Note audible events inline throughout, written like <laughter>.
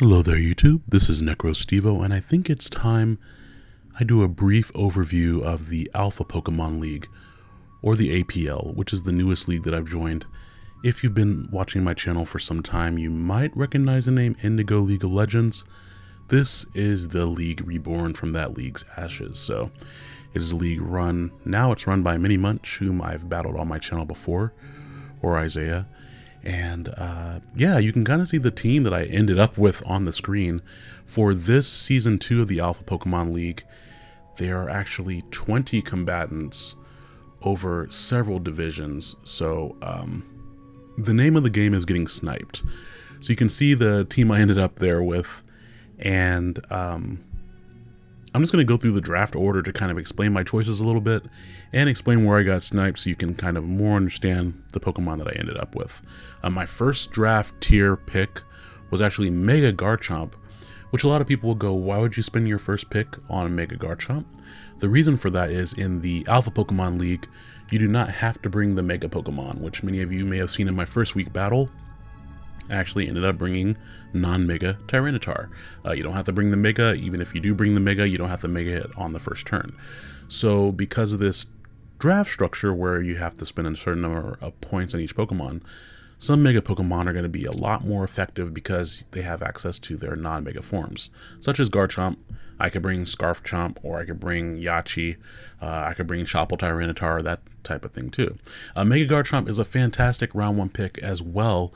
Hello there YouTube, this is NecroStevo and I think it's time I do a brief overview of the Alpha Pokemon League, or the APL, which is the newest league that I've joined. If you've been watching my channel for some time, you might recognize the name Indigo League of Legends. This is the league reborn from that league's ashes, so it is a league run, now it's run by Mini Munch, whom I've battled on my channel before, or Isaiah, and uh, yeah, you can kind of see the team that I ended up with on the screen. For this season two of the Alpha Pokemon League, there are actually 20 combatants over several divisions. So um, the name of the game is getting sniped. So you can see the team I ended up there with. And um, I'm just going to go through the draft order to kind of explain my choices a little bit and explain where I got sniped so you can kind of more understand the Pokemon that I ended up with. Uh, my first draft tier pick was actually Mega Garchomp, which a lot of people will go, why would you spend your first pick on Mega Garchomp? The reason for that is in the Alpha Pokemon League, you do not have to bring the Mega Pokemon, which many of you may have seen in my first week battle actually ended up bringing non-Mega Tyranitar. Uh, you don't have to bring the Mega, even if you do bring the Mega, you don't have to Mega it on the first turn. So because of this draft structure where you have to spend a certain number of points on each Pokemon, some Mega Pokemon are going to be a lot more effective because they have access to their non-Mega forms, such as Garchomp. I could bring Scarf Chomp, or I could bring Yache. Uh, I could bring Chople Tyranitar, that type of thing too. Uh, Mega Garchomp is a fantastic round one pick as well,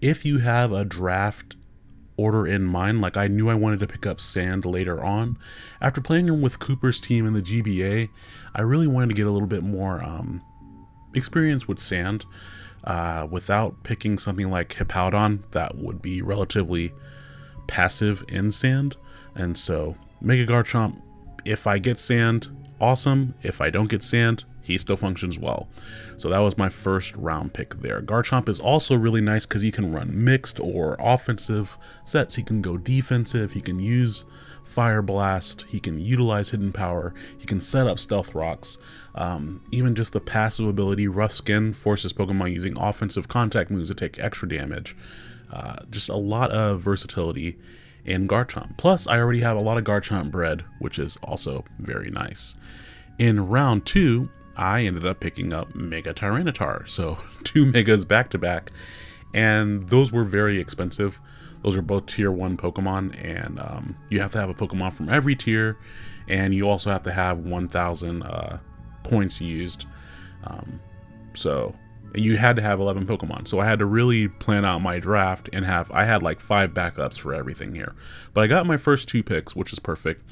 if you have a draft order in mind, like I knew I wanted to pick up Sand later on, after playing with Cooper's team in the GBA, I really wanted to get a little bit more um, experience with Sand. Uh, without picking something like Hippowdon, that would be relatively passive in Sand. And so, Mega Garchomp, if I get Sand, awesome. If I don't get Sand, he still functions well. So that was my first round pick there. Garchomp is also really nice because he can run mixed or offensive sets. He can go defensive. He can use Fire Blast. He can utilize Hidden Power. He can set up Stealth Rocks. Um, even just the passive ability, Rough Skin, forces Pokemon using offensive contact moves to take extra damage. Uh, just a lot of versatility in Garchomp. Plus, I already have a lot of Garchomp bred, which is also very nice. In round two, I ended up picking up Mega Tyranitar. So <laughs> two Megas back to back. And those were very expensive. Those are both tier 1 Pokemon. And um, you have to have a Pokemon from every tier. And you also have to have 1,000 uh, points used. Um, so and you had to have 11 Pokemon. So I had to really plan out my draft and have, I had like five backups for everything here. But I got my first two picks, which is perfect.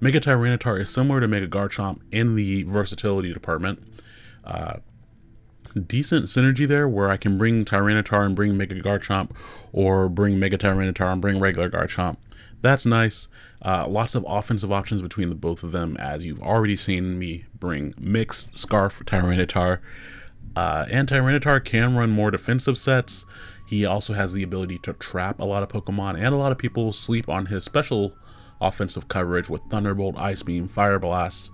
Mega Tyranitar is similar to Mega Garchomp in the versatility department. Uh, decent synergy there where I can bring Tyranitar and bring Mega Garchomp or bring Mega Tyranitar and bring regular Garchomp. That's nice. Uh, lots of offensive options between the both of them as you've already seen me bring Mixed Scarf Tyranitar uh, and Tyranitar can run more defensive sets. He also has the ability to trap a lot of Pokemon, and a lot of people sleep on his special offensive coverage with Thunderbolt, Ice Beam, Fire Blast,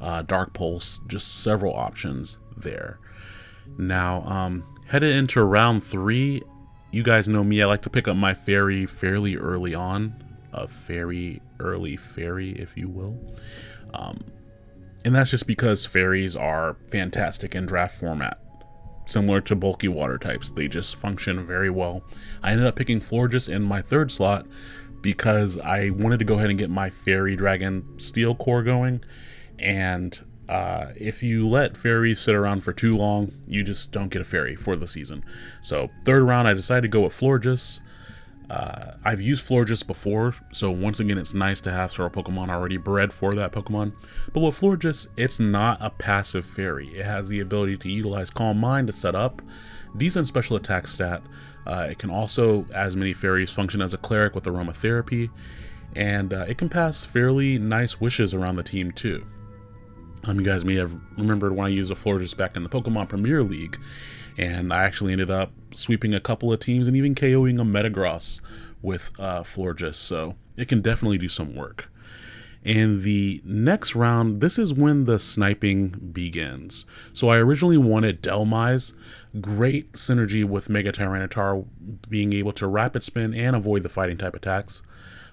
uh, Dark Pulse, just several options there. Now, um, headed into round three, you guys know me, I like to pick up my fairy fairly early on. A Fairy, early fairy, if you will. Um, and that's just because fairies are fantastic in draft format similar to bulky water types. They just function very well. I ended up picking Florges in my third slot because I wanted to go ahead and get my Fairy Dragon Steel Core going. And uh, if you let fairies sit around for too long, you just don't get a fairy for the season. So third round, I decided to go with Florges. Uh, I've used Florges before, so once again, it's nice to have several Pokemon already bred for that Pokemon. But with Florges, it's not a passive fairy. It has the ability to utilize Calm Mind to set up, decent special attack stat. Uh, it can also, as many fairies, function as a cleric with aromatherapy, and uh, it can pass fairly nice wishes around the team too. Um, you guys may have remembered when I used a Florges back in the Pokemon Premier League, and I actually ended up sweeping a couple of teams and even KOing a Metagross with uh, Florges, so it can definitely do some work. And the next round, this is when the sniping begins. So I originally wanted Dhelmise. great synergy with Mega Tyranitar, being able to rapid spin and avoid the fighting type attacks.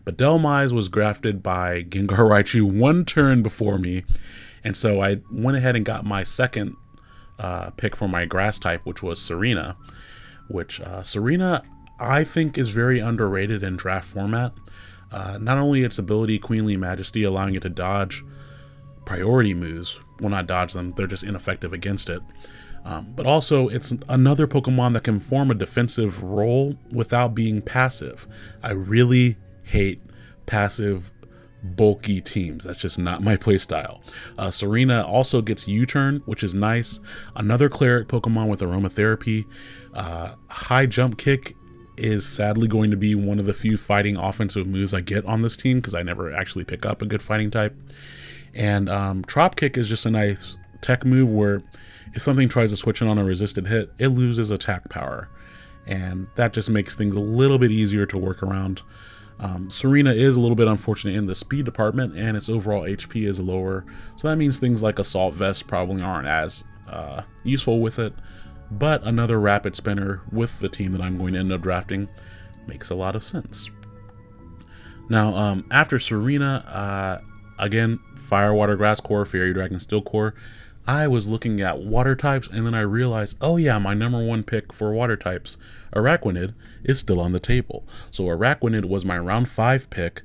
But Dhelmise was grafted by Gengar Raichu one turn before me, and so I went ahead and got my second uh, pick for my grass type, which was Tsareena, Which uh, Tsareena, I think, is very underrated in draft format. Uh, not only its ability, Queenly Majesty, allowing it to dodge priority moves. Well, not dodge them, they're just ineffective against it. Um, but also, it's another Pokemon that can form a defensive role without being passive. I really hate passive, bulky teams. That's just not my playstyle. Uh, Tsareena also gets U-Turn, which is nice. Another Cleric Pokemon with Aromatherapy. Uh, high Jump Kick is sadly going to be one of the few fighting offensive moves I get on this team because I never actually pick up a good fighting type. And um, Trop Kick is just a nice tech move where if something tries to switch in on a resisted hit, it loses attack power. And that just makes things a little bit easier to work around. Um, Tsareena is a little bit unfortunate in the speed department, and its overall HP is lower, so that means things like Assault Vest probably aren't as uh, useful with it but another rapid spinner with the team that I'm going to end up drafting makes a lot of sense. Now, um, after Tsareena, uh, again, Fire, Water, Grass Core, Fairy Dragon, Steel Core, I was looking at water types and then I realized, oh yeah, my number one pick for water types, Araquanid, is still on the table. So Araquanid was my round five pick,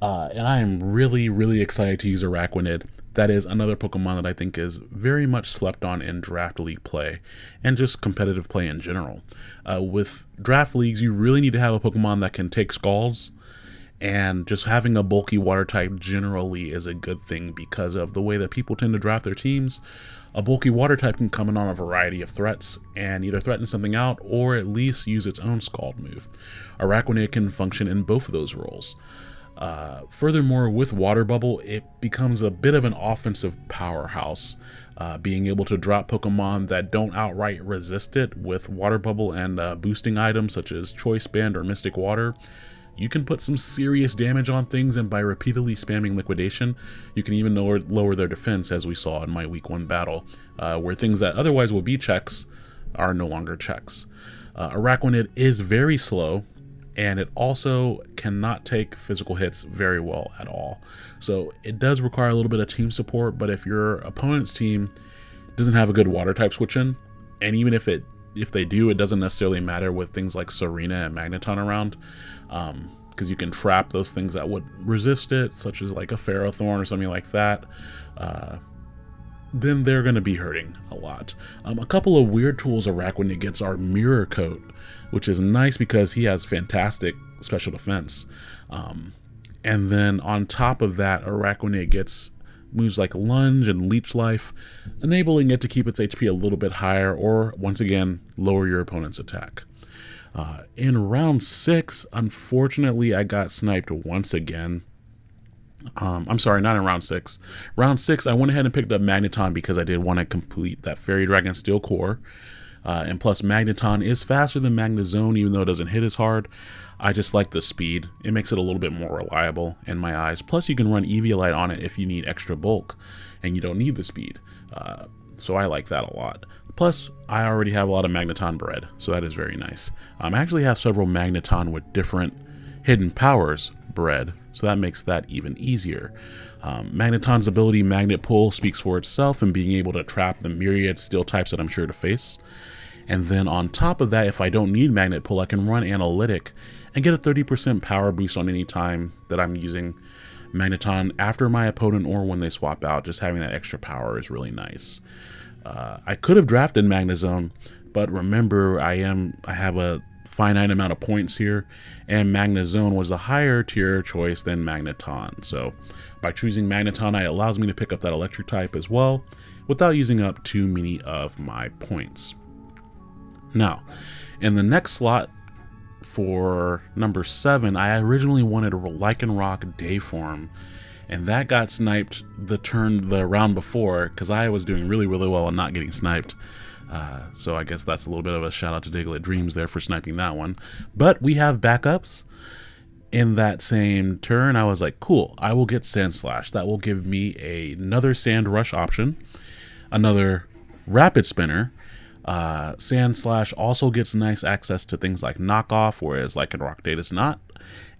uh, and I am really, really excited to use Araquanid that is another Pokemon that I think is very much slept on in draft league play and just competitive play in general. Uh, with draft leagues, you really need to have a Pokemon that can take Scalds, and just having a bulky water type generally is a good thing because of the way that people tend to draft their teams. A bulky water type can come in on a variety of threats and either threaten something out or at least use its own Scald move. Araquanid can function in both of those roles. Uh, furthermore, with Water Bubble, it becomes a bit of an offensive powerhouse, uh, being able to drop Pokemon that don't outright resist it with Water Bubble and uh, boosting items such as Choice Band or Mystic Water. You can put some serious damage on things, and by repeatedly spamming Liquidation, you can even lower, lower their defense, as we saw in my Week 1 battle, uh, where things that otherwise will be checks are no longer checks. Uh, Araquanid is very slow, and it also cannot take physical hits very well at all. So it does require a little bit of team support, but if your opponent's team doesn't have a good water type switch in, and even if it if they do, it doesn't necessarily matter with things like Tsareena and Magneton around, because um, you can trap those things that would resist it, such as like a Ferrothorn or something like that. Uh, then they're going to be hurting a lot. Um, a couple of weird tools Araquanid gets are Mirror Coat, which is nice because he has fantastic special defense. Um, and then on top of that, Araquanid gets moves like Lunge and Leech Life, enabling it to keep its HP a little bit higher or, once again, lower your opponent's attack. Uh, in round 6, unfortunately, I got sniped once again um, I'm sorry, not in round six. Round six, I went ahead and picked up Magneton because I did want to complete that Fairy Dragon Steel Core. Uh, and plus, Magneton is faster than Magnezone, even though it doesn't hit as hard. I just like the speed. It makes it a little bit more reliable in my eyes. Plus, you can run Eviolite on it if you need extra bulk, and you don't need the speed. Uh, so I like that a lot. Plus, I already have a lot of Magneton bred, so that is very nice. Um, I actually have several Magneton with different hidden powers bred, so that makes that even easier. Um, Magneton's ability Magnet Pull speaks for itself and being able to trap the myriad steel types that I'm sure to face. And then on top of that, if I don't need Magnet Pull, I can run Analytic and get a 30% power boost on any time that I'm using Magneton after my opponent or when they swap out. Just having that extra power is really nice. Uh, I could have drafted Magnezone, but remember I am I have a finite amount of points here, and Magnezone was a higher tier choice than Magneton. So by choosing Magneton, it allows me to pick up that electric type as well, without using up too many of my points. Now, in the next slot for number 7, I originally wanted a Lycanroc Dayform, and that got sniped the turn the round before because I was doing really really well and not getting sniped. Uh, so I guess that's a little bit of a shout out to Diglett Dreams there for sniping that one. But we have backups. in that same turn, I was like, cool, I will get Sandslash. That will give me a, another Sand Rush option, another Rapid Spinner. Uh, Sandslash also gets nice access to things like Knockoff, whereas Lycanroc does not.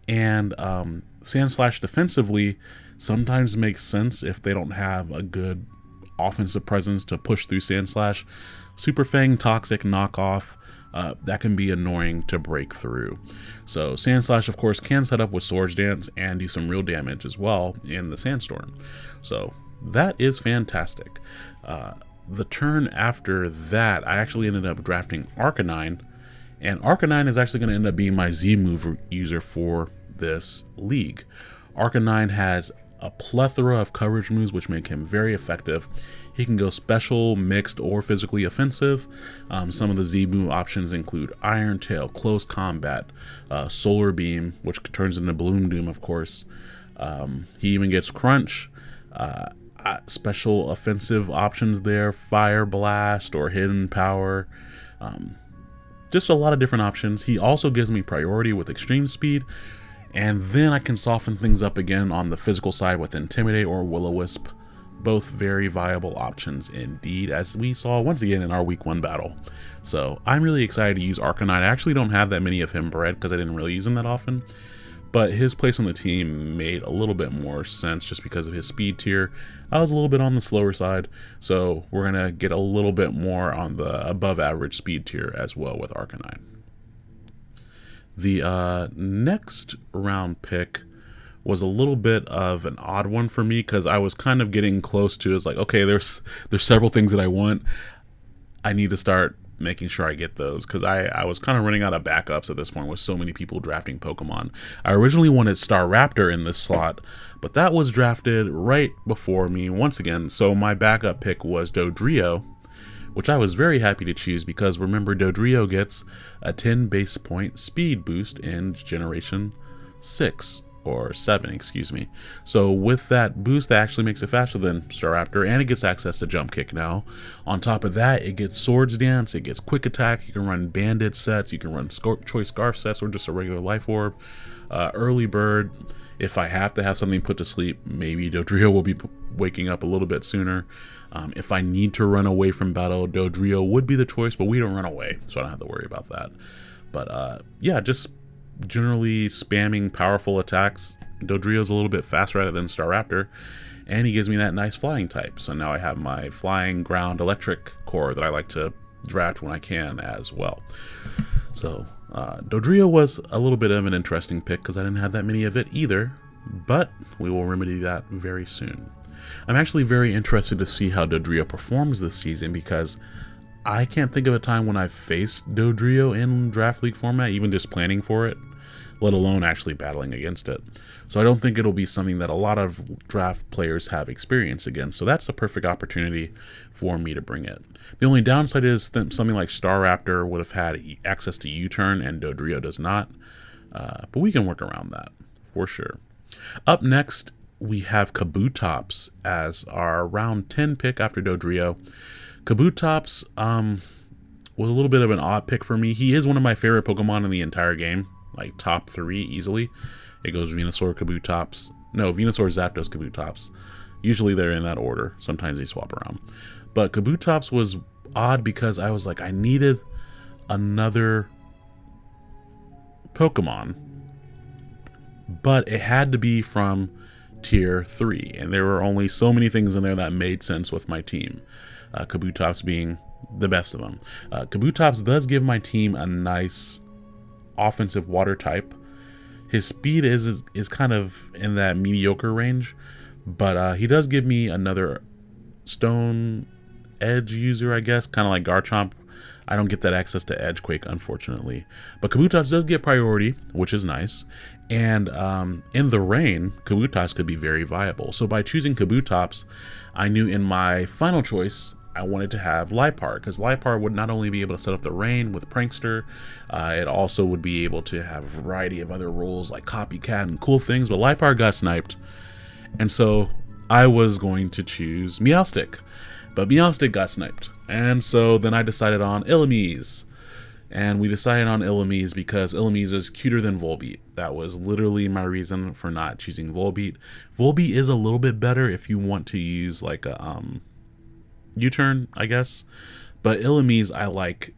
And um, Sandslash defensively sometimes makes sense if they don't have a good offensive presence to push through Sandslash. Super Fang, Toxic, Knockoff, uh, that can be annoying to break through. So Sandslash, of course, can set up with Swords Dance and do some real damage as well in the Sandstorm. So that is fantastic. Uh, the turn after that, I actually ended up drafting Arcanine, and Arcanine is actually going to end up being my Z move user for this league. Arcanine has a plethora of coverage moves which make him very effective. He can go special, mixed, or physically offensive. Um, some of the Z move options include Iron Tail, Close Combat, uh, Solar Beam, which turns into Bloom Doom, of course. Um, he even gets Crunch. Uh, uh, special offensive options there, Fire Blast or Hidden Power. Um, just a lot of different options. He also gives me priority with Extreme Speed, and then I can soften things up again on the physical side with Intimidate or Will-O-Wisp. Both very viable options indeed, as we saw once again in our week one battle. So I'm really excited to use Arcanine. I actually don't have that many of him bred because I didn't really use him that often. But his place on the team made a little bit more sense just because of his speed tier. I was a little bit on the slower side, so we're going to get a little bit more on the above average speed tier as well with Arcanine. The uh, next round pick was a little bit of an odd one for me because I was kind of getting close to it's like okay there's there's several things that I want. I need to start making sure I get those because I, I was kind of running out of backups at this point with so many people drafting Pokemon. I originally wanted Staraptor in this slot, but that was drafted right before me once again, so my backup pick was Dodrio, which I was very happy to choose because remember Dodrio gets a 10 base point speed boost in Generation 6 or 7, excuse me. So with that boost, that actually makes it faster than Staraptor, and it gets access to Jump Kick now. On top of that, it gets Swords Dance, it gets Quick Attack, you can run Bandit sets, you can run Choice Scarf sets, or just a regular Life Orb. Uh, early Bird, if I have to have something put to sleep, maybe Dodrio will be waking up a little bit sooner. Um, if I need to run away from battle, Dodrio would be the choice, but we don't run away, so I don't have to worry about that. But uh, yeah, just generally spamming powerful attacks. Dodrio's a little bit faster at it than Staraptor, and he gives me that nice flying type. So now I have my flying ground electric core that I like to draft when I can as well. So uh, Dodrio was a little bit of an interesting pick because I didn't have that many of it either, but we will remedy that very soon. I'm actually very interested to see how Dodrio performs this season because I can't think of a time when I've faced Dodrio in Draft League format, even just planning for it let alone actually battling against it. So I don't think it'll be something that a lot of draft players have experience against. So that's a perfect opportunity for me to bring it. The only downside is that something like Staraptor would have had access to U-turn and Dodrio does not. Uh, but we can work around that for sure. Up next, we have Kabutops as our round 10 pick after Dodrio. Kabutops um, was a little bit of an odd pick for me. He is one of my favorite Pokemon in the entire game like top three easily. It goes Venusaur, Kabutops. No, Venusaur, Zapdos, Kabutops. Usually they're in that order. Sometimes they swap around. But Kabutops was odd because I was like, I needed another Pokemon. But it had to be from tier 3. And there were only so many things in there that made sense with my team. Uh, Kabutops being the best of them. Uh, Kabutops does give my team a nice offensive water type. His speed is is, is kind of in that mediocre range, but uh, he does give me another stone edge user, I guess, kind of like Garchomp. I don't get that access to Edgequake, unfortunately. But Kabutops does get priority, which is nice. And um, in the rain, Kabutops could be very viable. So by choosing Kabutops, I knew in my final choice, I wanted to have Liepard because Liepard would not only be able to set up the rain with Prankster, uh, it also would be able to have a variety of other roles like Copycat and cool things. But Liepard got sniped, and so I was going to choose Meowstic, but Meowstic got sniped, and so then I decided on Illumise. and we decided on Illumise because Illumise is cuter than Volbeat. That was literally my reason for not choosing Volbeat. Volbeat is a little bit better if you want to use like a um, U-turn, I guess. But Illumise I like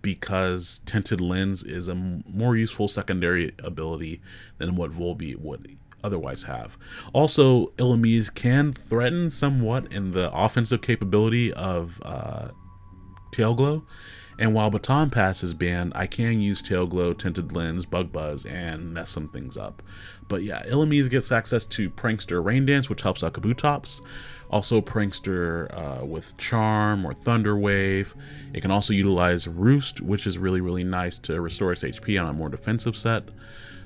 because tinted lens is a more useful secondary ability than what Volbeat would otherwise have. Also, Illumise can threaten somewhat in the offensive capability of uh, Tail Glow and while Baton Pass is banned, I can use Tail Glow, Tinted Lens, Bug Buzz, and mess some things up. But yeah, Illumise gets access to Prankster Rain Dance, which helps out Kabutops. Also Prankster uh, with Charm or Thunder Wave. It can also utilize Roost, which is really, really nice to restore its HP on a more defensive set.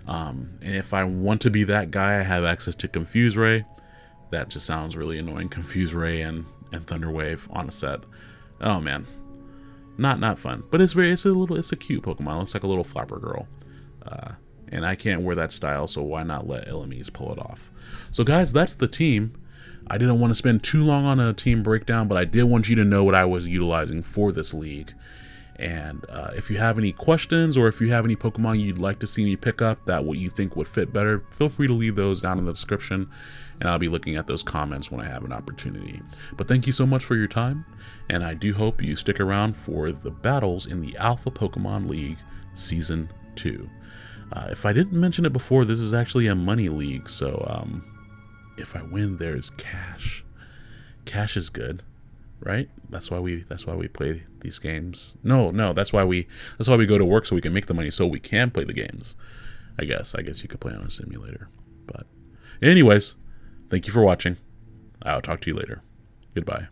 Um, and if I want to be that guy, I have access to Confuse Ray. That just sounds really annoying. Confuse Ray and, and Thunder Wave on a set. Oh man, not not fun, but it's very it's a little it's a cute Pokemon. It looks like a little flapper girl. Uh, and I can't wear that style, so why not let Illumise pull it off? So guys, that's the team. I didn't want to spend too long on a team breakdown, but I did want you to know what I was utilizing for this league. And uh, if you have any questions or if you have any Pokemon you'd like to see me pick up that what you think would fit better, feel free to leave those down in the description and I'll be looking at those comments when I have an opportunity. But thank you so much for your time, and I do hope you stick around for the battles in the Alpha Pokemon League Season 2. Uh, if I didn't mention it before, this is actually a money league, so um, if I win, there's cash. Cash is good right? That's why we that's why we play these games. No, no, that's why we that's why we go to work so we can make the money so we can play the games. I guess. I guess you could play on a simulator. But anyways, thank you for watching. I'll talk to you later. Goodbye.